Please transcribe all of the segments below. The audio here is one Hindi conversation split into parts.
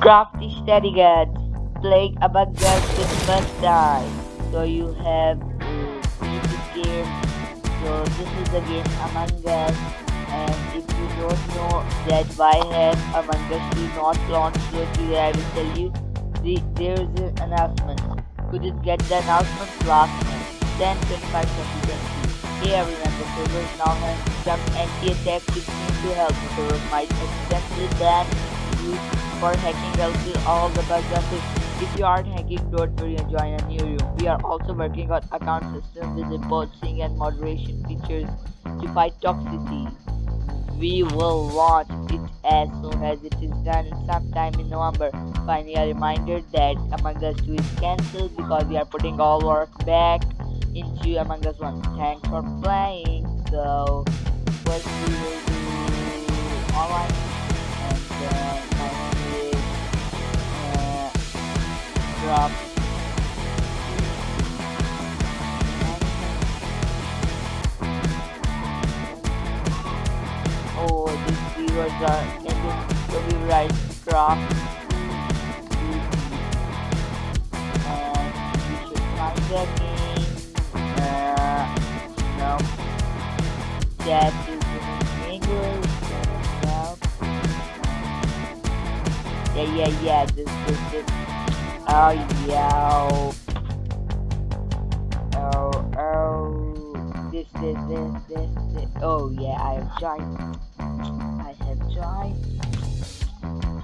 Crafty steady guards playing Among Us first time. So you have this game. So this is the game Among Us and if you don't know that why has Among Us do not launched so today I will tell you the, there is an announcement. Couldn't get the announcement last month. 10 25 2020. Hey everyone, the server is now has some anti-attack to help the server might accidentally ban you for hacking out all the bugs of. If you aren't hacking, don't worry and join a new room. We are also working on account system with reporting and moderation features to fight toxicity. We will launch it as soon as it is done sometime in November. Finally, a reminder that Among Us 2 is cancelled because we are putting all work back into Among Us 1. Thanks for playing. So, first we will do online and then Drop. Oh, keywords are ending so we write drop. And we should find the game uh, no. That is in English. Yeah yeah yeah this this this oh yeah oh oh this this this this this. Oh yeah I have joined. I have joined.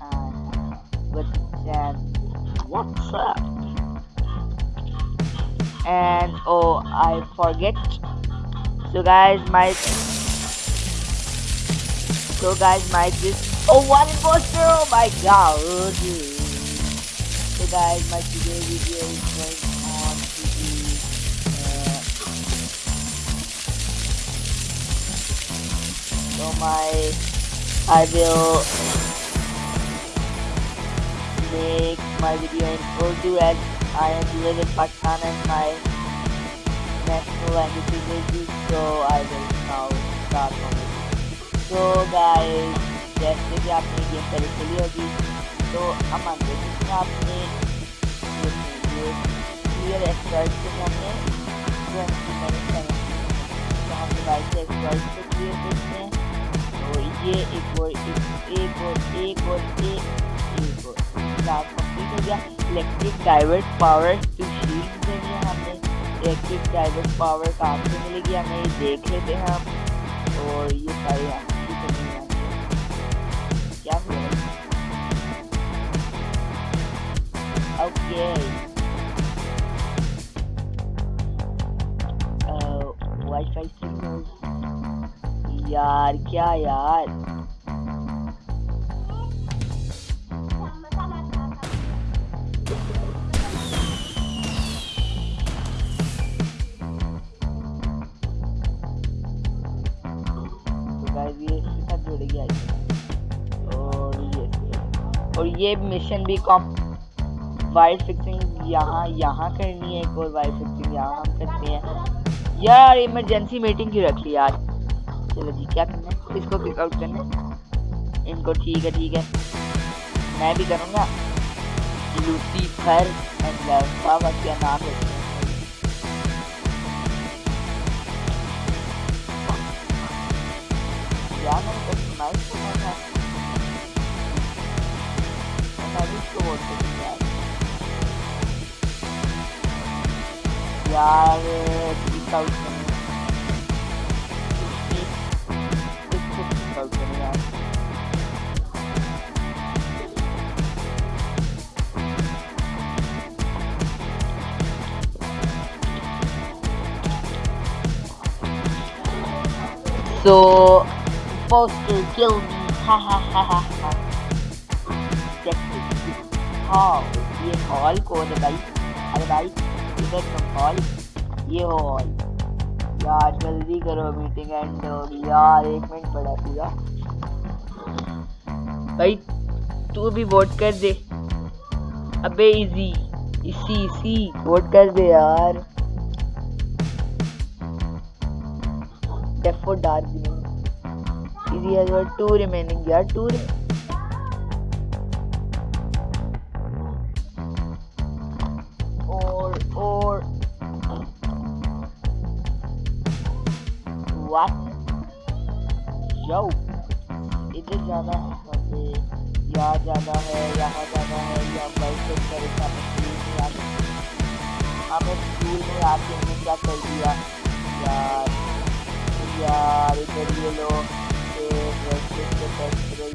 Uh, but then what's up and oh I forget. So guys my so guys my oh one imposter? Oh my god. so guys my today video is going on to be uh, so my I will make my video in Urdu as I am live in Pakistan and my national language is Urdu, so I will now start from it. So guys, जैसे कि आपने गेम पहले खेली होगी तो हम मानते हैं कि आपने ये हम electric divert power to shield देनी है हमने इलेक्ट्रिक डाइवर्ट पावर कहाँ से मिलेगी हमें ये देख लेते हैं हम और ये सारी वाईफाई सिग्नल यार क्या यार? तो और ये मिशन भी कॉम वाइट फिक्सिंग यहाँ यहाँ करनी है, एक और वाइट फिक्सिंग यहाँ हम करते हैं। यार इमरजेंसी मीटिंग क्यों रख ली यार? चलो जी, क्या करना है? इसको पिक आउट करना है। इनको ठीक है ठीक है। मैं भी करूँगा। लव क्या नाम है? यार, मैंने कस्टमाइज करना मैं भी इसको वोट यार यार पिक आउट करना इसको पिक आउट करना यार So, supposed to kill me. Ha ha ha ha ha. Check this hall. ये हॉल कौन है भाई अरे भाई तुम हॉल ये हॉल यार जल्दी करो मीटिंग एंड होगी यार एक मिनट पड़ा पूरा। भाई तू भी वोट कर दे। अबे इजी इसी इसी वोट कर दे यार। Left for dark green. Easy has got two remaining. Yeah,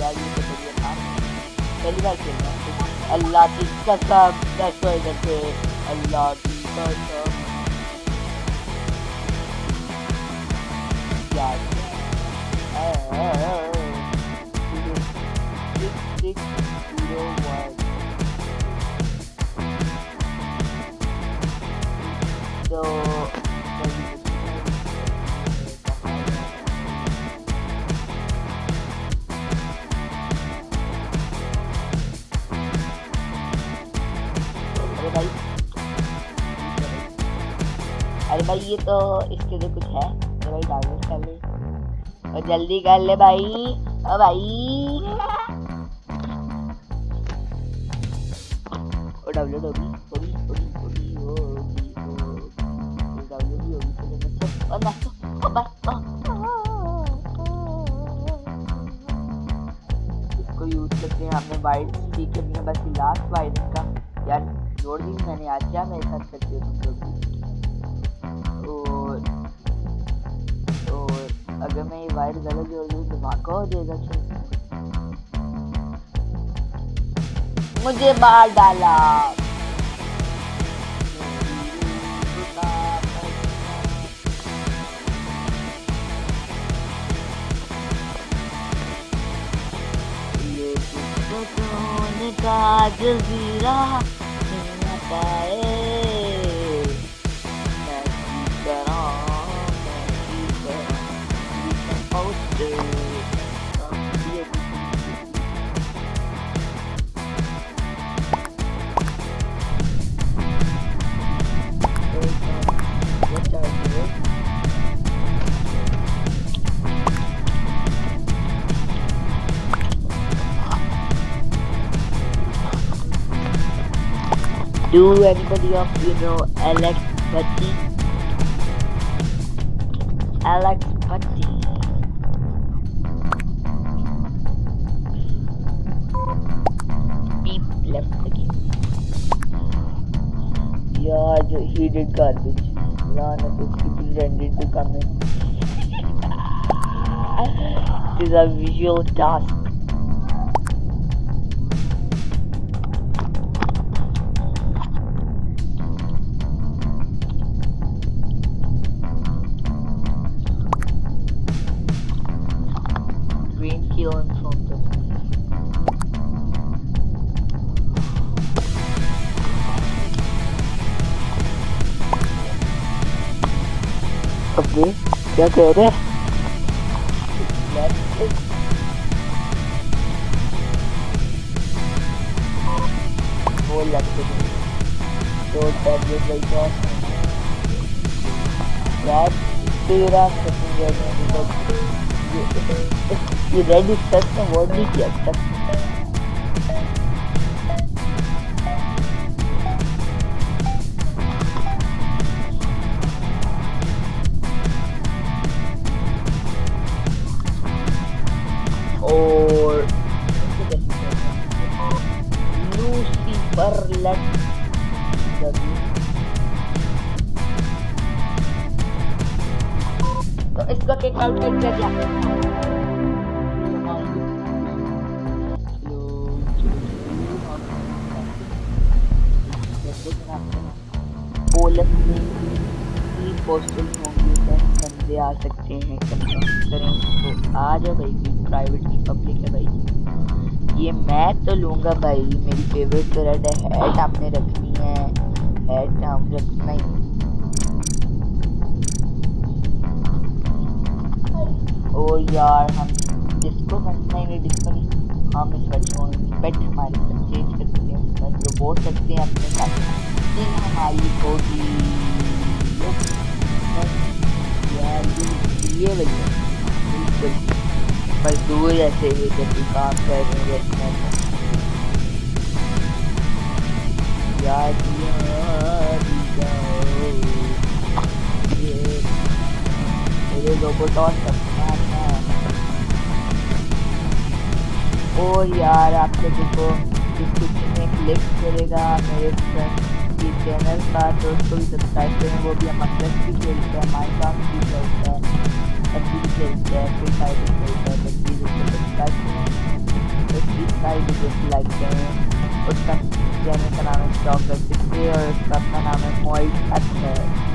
यार ये तो बढ़िया काम पहली बार खेल रहा हूँ अल्लाह की कसम दसो इधर से अल्लाह की कसम यार six six zero one so अरे भाई ये तो इसके लिए कुछ है तो भाई डाउनलोड कर ले और जल्दी कर ले भाई ओ भाई वो डाउनलोड होगी होगी होगी होगी होगी होगी डाउनलोड भी होगी चलो बच्चों और नाचो ओ बस इसको यूज़ करते हैं हमने वाइट है अपने बस लास्ट वाइट का यार जोड़ दी मैंने आज क्या मेरे साथ करते हो तुम लोग अगर मैं ये वाइट गलत जोड़ दूँ तो धमाका हो जाएगा चल मुझे बाहर डाला। का जजीरा पाए anybody of you know Alex Putty? Alex Putty. Beep left the game. Yeah, he did garbage. None of his people rendered to come in. it is a visual task. क्या कह रहे तो में ये रेड स्टफ़ ने वर्ड नहीं किया इसको किक आउट कर दिया बंदे आ सकते हैं करें तो आ जाओ भाई प्राइवेट की पब्लिक है भाई ये मैं तो लूँगा भाई मेरी फेवरेट रेड है हेड आपने रखनी है हम रखना ही और यार, हम डिस्को नहीं नहीं डिस्को हम इस बच्चों पेट हमारे चेंज कर सकते हैं बस रोबोट सकते हैं अपने साथ। दिन हमारी होगी। ये भैया बिल्कुल। मजदूर ऐसे ही जब काम कर रहे हैं मेरे रोबोट और सब और यार आप लोगों को क्लिक करेगा मेरे की चैनल का तो उसको भी सब्सक्राइब करें, वो भी हम अक्सर भी खेलते हैं माइंड भी खेलता है पबजी भी खेलते हैं फ्री फायर भी खेलते हैं तो प्लीज़ सब्सक्राइब करें तो प्लीज़ सारी वीडियो को लाइक करें, उसका चैनल का नाम है स्टॉक और उसका अपना नाम है मोइट अच्छा गाइस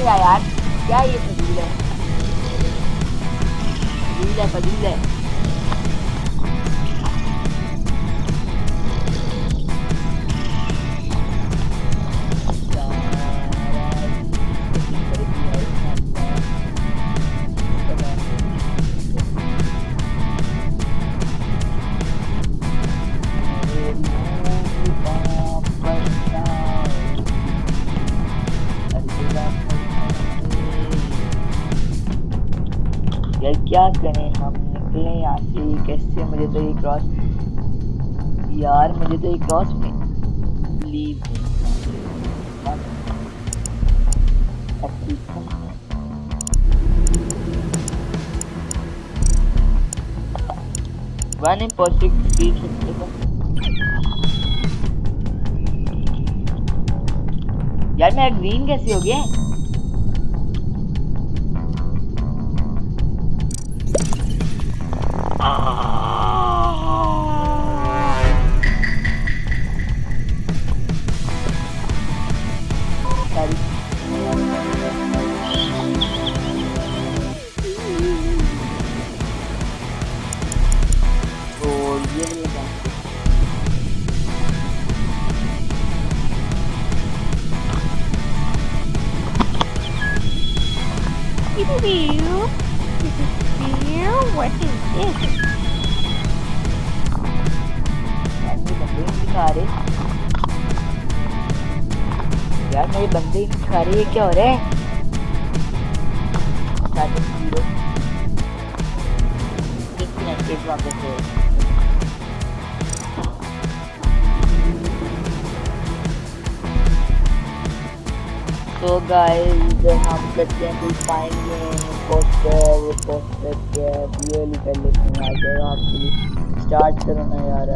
रहा यार। क्या ये फजील है? फजील है फजील है। यार, क्या करें हम? निकले यहाँ से, कैसे मुझे तो ये क्रॉस यार मुझे तो ये क्रॉस में लीव वन यार मेरा ग्रीन कैसे हो गया? ही खा रहे क्या हो रहा है? तो गाइस हम करते हैं कुछ पाएँगे? पोस्टर पोस्टर क्या रियली कर लेते हैं यार आप स्टार्ट करो ना यार।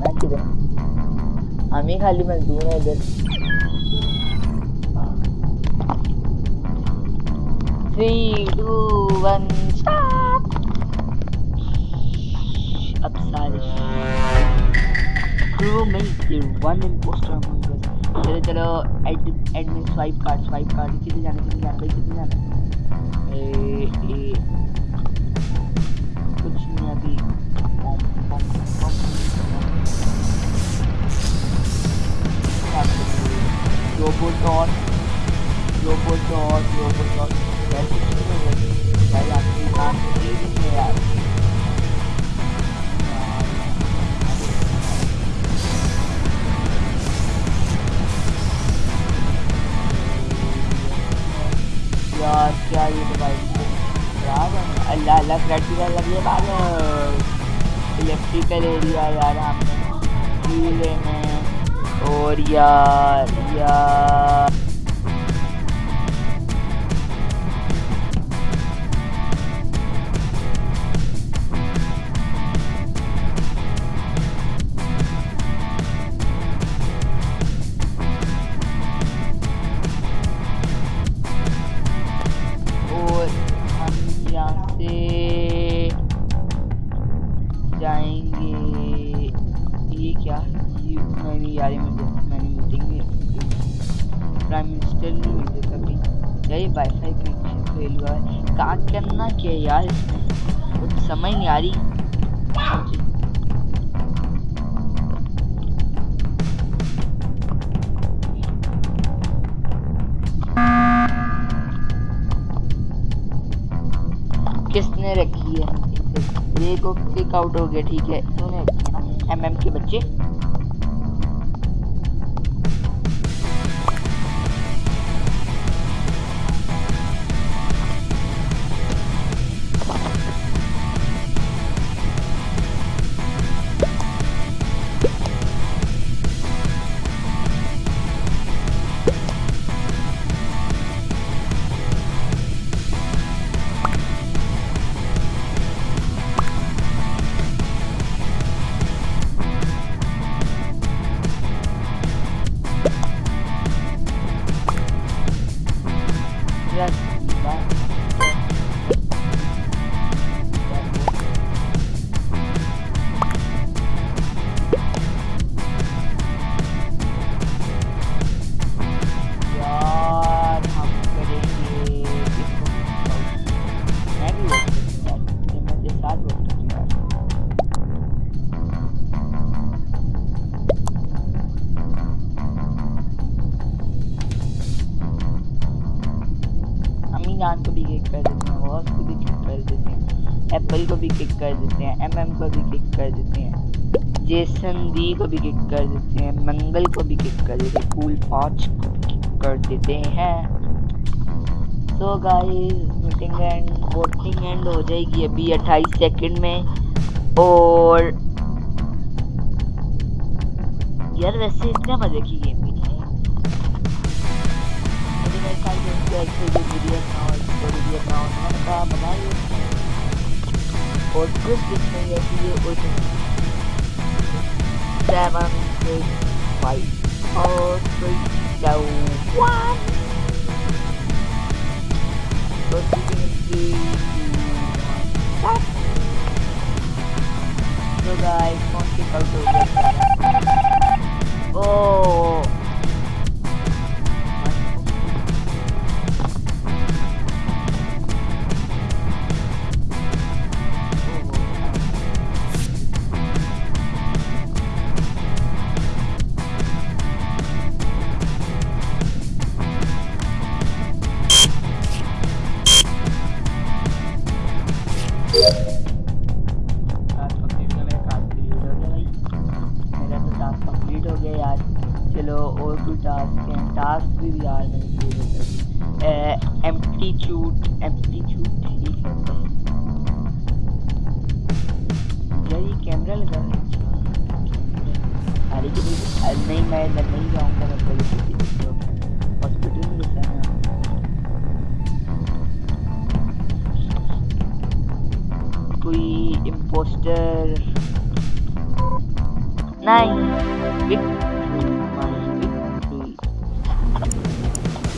मैं किधर हम ही खाली मजदूर है इधर। थ्री टू वन स्टार्ट अब सारे क्रू में वन इम्पोस्टर चलो चलो admin swipe card swipe card कितने जाने कितने जाने, भाई, कितने जाने? ए ए, कुछ नहीं, अभी। रोबोटॉन रोबोटॉन रोबोटॉन यार, क्या अल्लाह अल्लाह प्रैक्टिकल लगे बाद इलेक्ट्रिकल एरिया यार हमने में। और यार यार। जाएँगे। ये क्या? ये मैंने यार मुझे मैंने मीटिंग में प्राइम मिनिस्टर ने मुझे कभी। यही वाईफाई कनेक्शन फेल हुआ है। कहाँ करना क्या यार? कुछ समझ नहीं आ रही। को किक आउट हो गया ठीक है? एमएम के बच्चे। हैं को भी किक कर देते हैं, मंगल को भी किक कर देते हैं कूल पाँच को किक कर देते हैं। So guys meeting end voting end हो जाएगी अभी 28 सेकंड में। और यार वैसे इतने मज़े की गेम भी नहीं है। और कुछ कि ये उस seven six five four three two one So guys, phone kick out हो टास्क भी यार नहीं एम्पटीट्यूड एम्पटीट्यूड ठीक है। यार, ये कैमरा लगा अरे नहीं मैं नहीं जाऊँगा।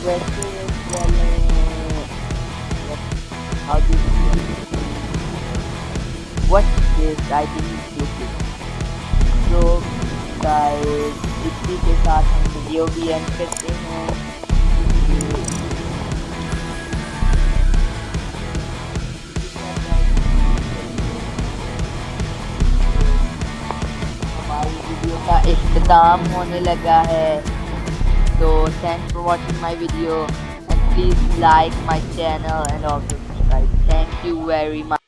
Do what is I so guys हमारी वीडियो का इख्ताम होने लगा है। So thanks for watching my video. And please like my channel and also subscribe. Thank you very much